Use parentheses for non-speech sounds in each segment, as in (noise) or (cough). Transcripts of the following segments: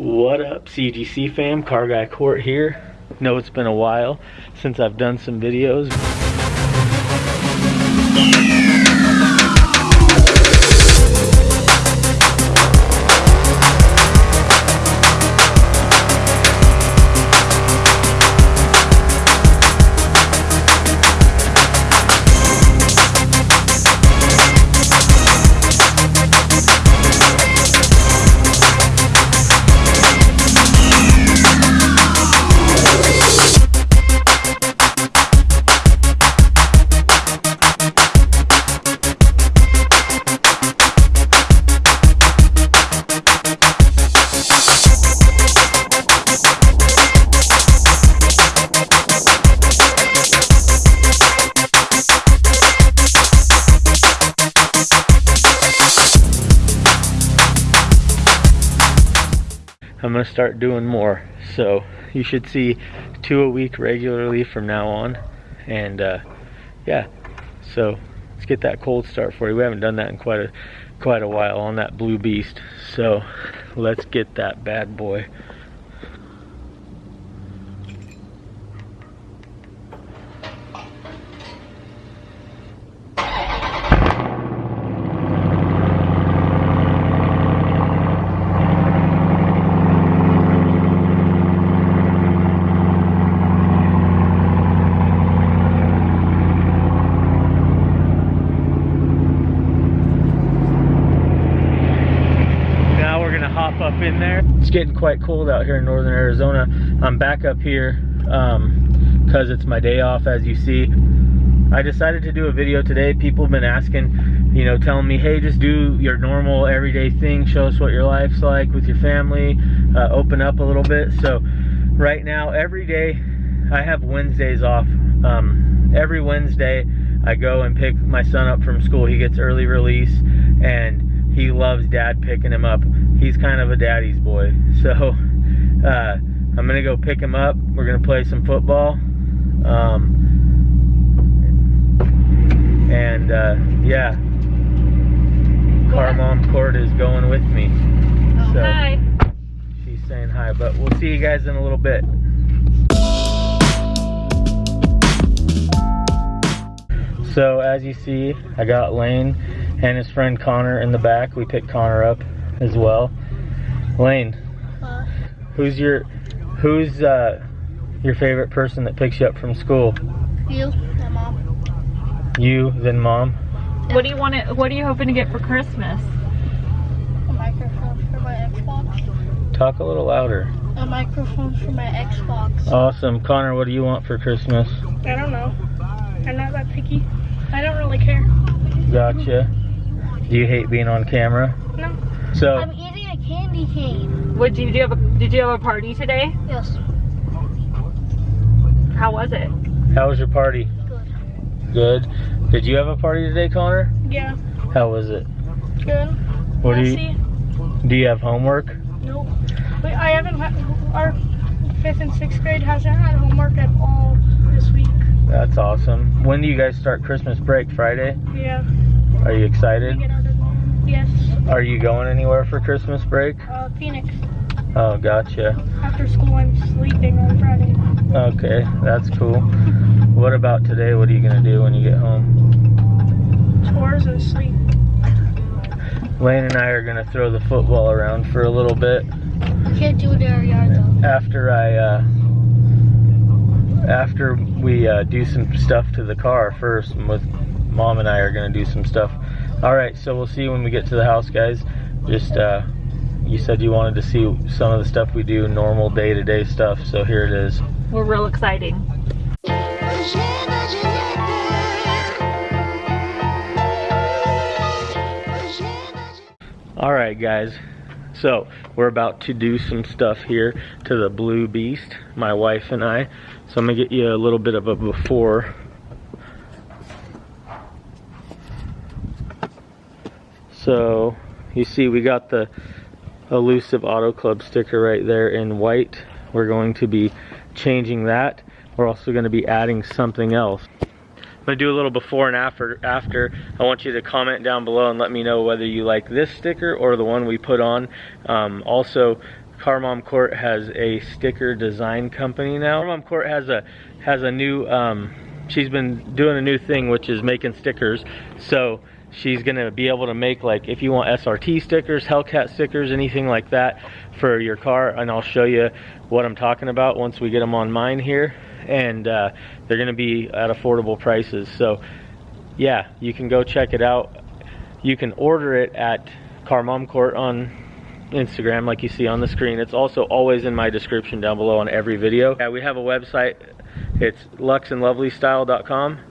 What up CGC fam, Car Guy Court here. Know it's been a while since I've done some videos. I'm gonna start doing more. So you should see two a week regularly from now on. And uh, yeah, so let's get that cold start for you. We haven't done that in quite a quite a while on that blue beast. So let's get that bad boy. hop up in there. It's getting quite cold out here in northern Arizona. I'm back up here because um, it's my day off as you see. I decided to do a video today. People have been asking, you know, telling me, hey, just do your normal everyday thing. Show us what your life's like with your family. Uh, open up a little bit. So right now, every day, I have Wednesdays off. Um, every Wednesday, I go and pick my son up from school. He gets early release and loves dad picking him up. He's kind of a daddy's boy. (laughs) So uh, I'm gonna go pick him up. We're gonna play some football. Um, and uh, yeah, car mom Court is going with me. Oh, so hi. She's saying hi, but we'll see you guys in a little bit. So as you see, I got Lane and his friend Connor in the back. We picked Connor up as well. Lane, uh, who's your who's uh, your favorite person that picks you up from school? You, then mom. You, then mom. What do you want to? What are you hoping to get for Christmas? A microphone for my Xbox. Talk a little louder. A microphone for my Xbox. Awesome, Connor. What do you want for Christmas? I don't know. I'm not that picky. I don't really care. Gotcha. Do you hate being on camera? No. So I'm eating a candy cane. What did you have? A, did you have a party today? Yes. How was it? How was your party? Good. Good. Did you have a party today, Connor? Yeah. How was it? Good. What do you? Do you have homework? Nope. Wait, I haven't had our fifth and sixth grade hasn't had homework at all this week. That's awesome. When do you guys start Christmas break? Friday? Yeah. Are you excited? Yes. Are you going anywhere for Christmas break? Uh, Phoenix. Oh, gotcha. After school, I'm sleeping on Friday. Okay, that's cool. what about today? What are you going to do when you get home? Chores and sleep. Lane and I are going to throw the football around for a little bit. Can't do it in our yard though. After I, uh, after we uh, do some stuff to the car first with mom and I are gonna do some stuff. All right, so we'll see you when we get to the house, guys. Just, uh, you said you wanted to see some of the stuff we do, normal day-to-day -day stuff, so here it is. We're real exciting. All right, guys. So, we're about to do some stuff here to the Blue Beast, my wife and I. So I'm gonna get you a little bit of a before So you see we got the elusive auto club sticker right there in white. We're going to be changing that. We're also going to be adding something else. I'm going to do a little before and after. After I want you to comment down below and let me know whether you like this sticker or the one we put on. Um, also, Car Mom Court has a sticker design company now. Car Mom Court has a has a new um, she's been doing a new thing which is making stickers. So she's gonna be able to make like if you want SRT stickers, Hellcat stickers, anything like that for your car and I'll show you what I'm talking about once we get them on mine here. And uh, they're gonna be at affordable prices. So yeah you can go check it out. You can order it at Car Mom Court on Instagram like you see on the screen. It's also always in my description down below on every video. Yeah we have a website. It's luxandlovelystyle.com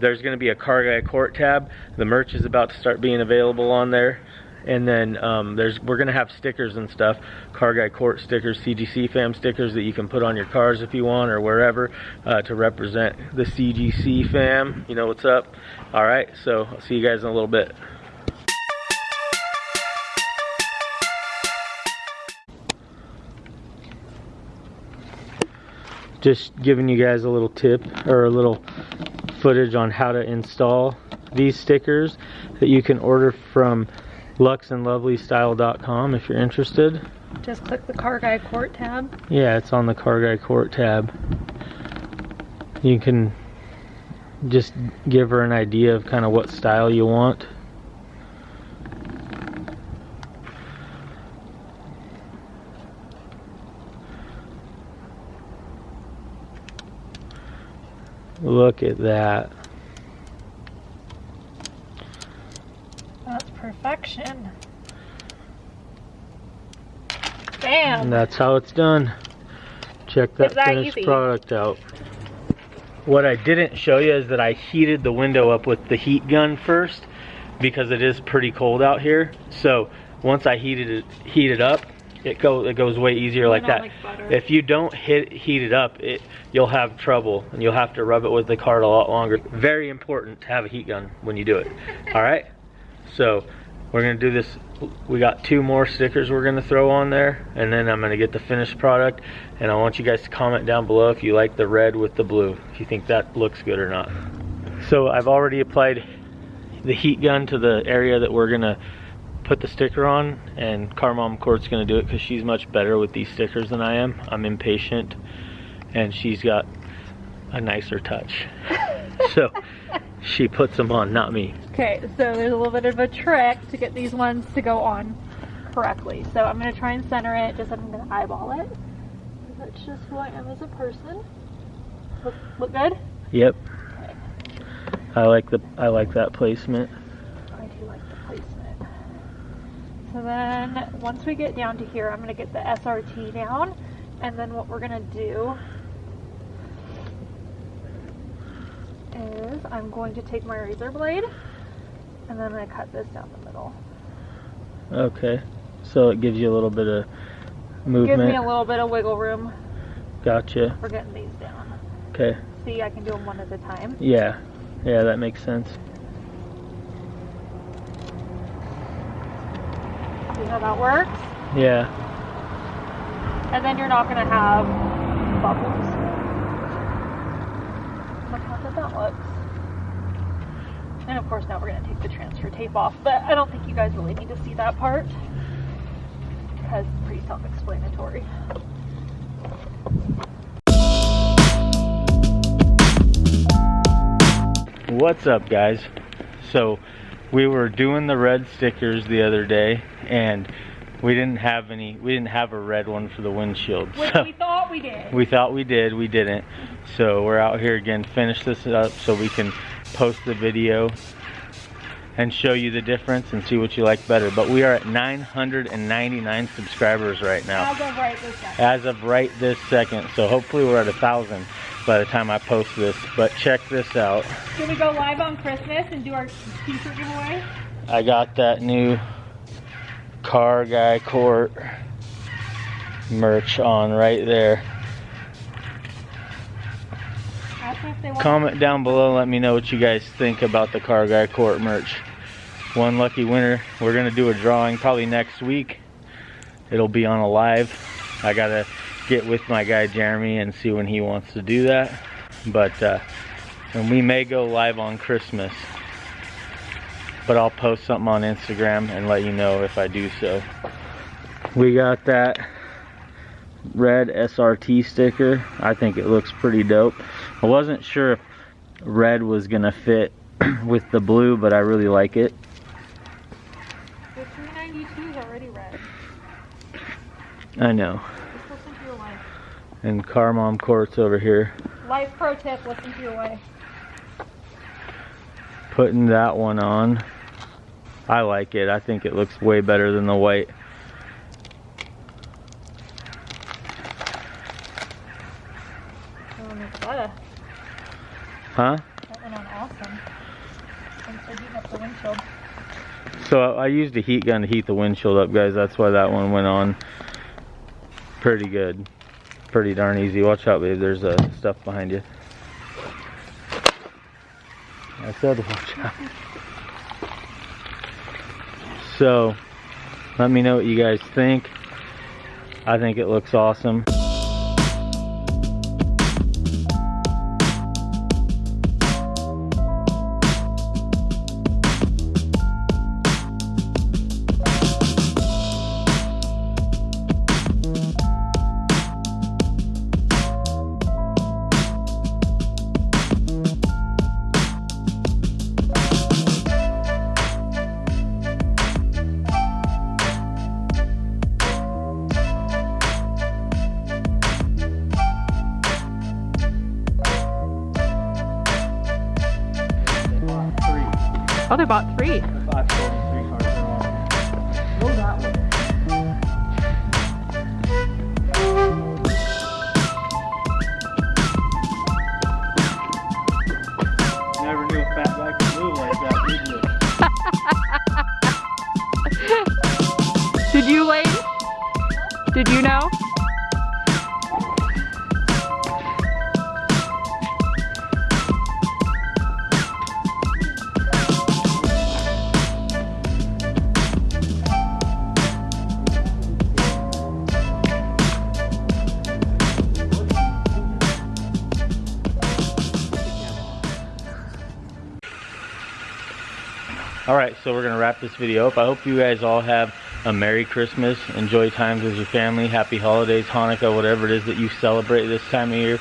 there's going to be a car guy court tab. The merch is about to start being available on there. And then um, there's we're gonna have stickers and stuff car guy court stickers cgc fam stickers that you can put on your cars if you want or wherever uh, to represent the cgc fam. You know what's up? All right so i'll see you guys in a little bit. Just giving you guys a little tip or a little footage on how to install these stickers that you can order from luxandlovelystyle.com if you're interested. Just click the Car Guy Court tab. Yeah, it's on the Car Guy Court tab. You can just give her an idea of kind of what style you want. Look at that. That's perfection. Bam! And that's how it's done. Check that, that finished easy. product out. What I didn't show you is that I heated the window up with the heat gun first because it is pretty cold out here. So once I heated it heated up, it go it goes way easier like that. like if you don't hit heat it up, it you'll have trouble and you'll have to rub it with the card a lot longer. Very important to have a heat gun when you do it. (laughs) All right? So we're gonna do this. We got two more stickers we're gonna throw on there, and then I'm gonna get the finished product. And I want you guys to comment down below if you like the red with the blue, if you think that looks good or not. So I've already applied the heat gun to the area that we're gonna put the sticker on, and Car Mom Court's gonna do it because she's much better with these stickers than I am. I'm impatient, and she's got a nicer touch. (laughs) so she puts them on, not me. Okay, so there's a little bit of a trick to get these ones to go on correctly. So I'm gonna try and center it, just I'm gonna eyeball it. That's just who I am as a person. Look, look good? Yep. I like the I like that placement. I do like the placement. So then once we get down to here, I'm gonna get the SRT down, and then what we're gonna do is I'm going to take my razor blade, and then I'm gonna cut this down the middle. Okay. So it gives you a little bit of Gives movement. me a little bit of wiggle room gotcha. for getting these down. Okay. See, I can do them one at a time. Yeah. Yeah, that makes sense. How that works? Yeah. And then you're not gonna have bubbles. Look how good that looks. And of course now we're gonna take the transfer tape off, but I don't think you guys really need to see that part because it's pretty self-explanatory. What's up, guys? So, we were doing the red stickers the other day, and we didn't have any. We didn't have a red one for the windshield. Which so we thought we did. we thought we did. We didn't. So we're out here again. Finish this up so we can post the video and show you the difference and see what you like better. But we are at 999 subscribers right now As of right this second. as of right this second. So hopefully we're at a thousand by the time I post this. But check this out. Can we go live on Christmas and do our t-shirt giveaway? I got that new car guy court merch on right there. Ask them if they want Comment down below. Let me know what you guys think about the car guy court merch. One lucky winner. We're gonna do a drawing probably next week. It'll be on a live. I gotta get with my guy Jeremy and see when he wants to do that. But uh, and we may go live on Christmas. But I'll post something on Instagram and let you know if I do so. We got that red SRT sticker. I think it looks pretty dope. I wasn't sure if red was gonna fit (clears throat) with the blue, but I really like it. The 392 is already red. I know. Just listen to your wife. And Car Mom Court's over here Life pro tip, listen to your wife. putting that one on. I like it. I think it looks way better than the white. Huh? That went on awesome. Thanks for heating up the windshield. So I used a heat gun to heat the windshield up, guys. That's why that one went on pretty good. Pretty darn easy. Watch out, babe. There's uh, stuff behind you. I said (laughs) watch out. So, let me know what you guys think. I think it looks awesome. All right, so we're gonna wrap this video up. I hope you guys all have a Merry Christmas. Enjoy times with your family. Happy holidays, Hanukkah, whatever it is that you celebrate this time of year.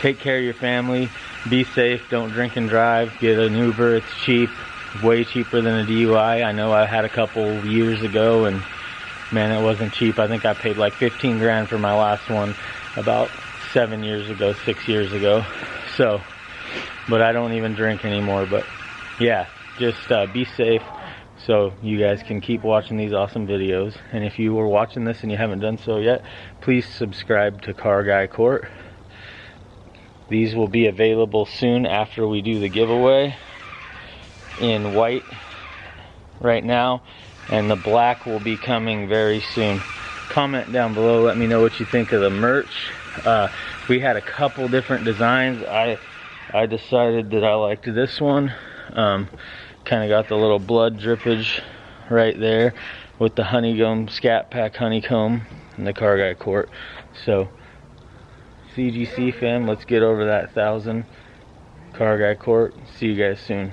Take care of your family. Be safe. Don't drink and drive. Get an Uber. It's cheap. Way cheaper than a DUI. I know I had a couple years ago and man, it wasn't cheap. I think I paid like 15 grand for my last one about seven years ago, six years ago. So, but I don't even drink anymore. But yeah, just uh, be safe so you guys can keep watching these awesome videos. And if you were watching this and you haven't done so yet, please subscribe to Car Guy Court. These will be available soon after we do the giveaway in white right now and the black will be coming very soon. Comment down below, let me know what you think of the merch. Uh, we had a couple different designs. I I decided that I liked this one. Um, kind of got the little blood drippage right there with the honeycomb scat pack honeycomb and the car guy court. So cgc fam let's get over that thousand car guy court. See you guys soon